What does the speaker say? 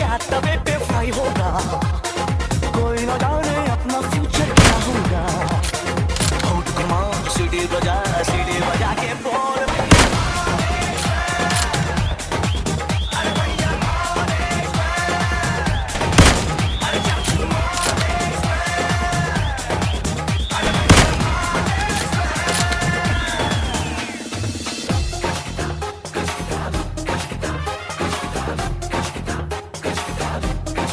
やったべっぺファだ